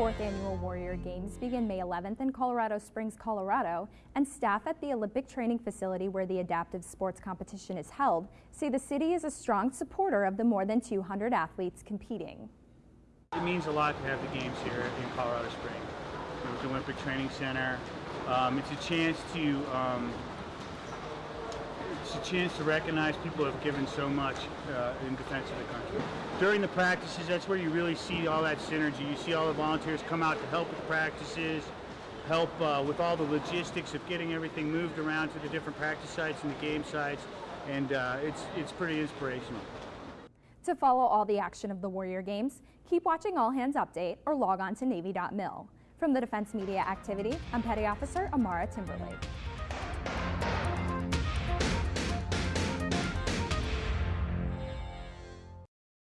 fourth annual Warrior Games begin May 11th in Colorado Springs, Colorado, and staff at the Olympic Training Facility where the adaptive sports competition is held say the city is a strong supporter of the more than 200 athletes competing. It means a lot to have the games here in Colorado Springs. There's the Olympic Training Center. Um, it's a chance to um, it's a chance to recognize people who have given so much uh, in defense of the country. During the practices, that's where you really see all that synergy. You see all the volunteers come out to help with the practices, help uh, with all the logistics of getting everything moved around to the different practice sites and the game sites, and uh, it's, it's pretty inspirational. To follow all the action of the Warrior Games, keep watching All Hands Update or log on to Navy.mil. From the Defense Media Activity, I'm Petty Officer Amara Timberlake.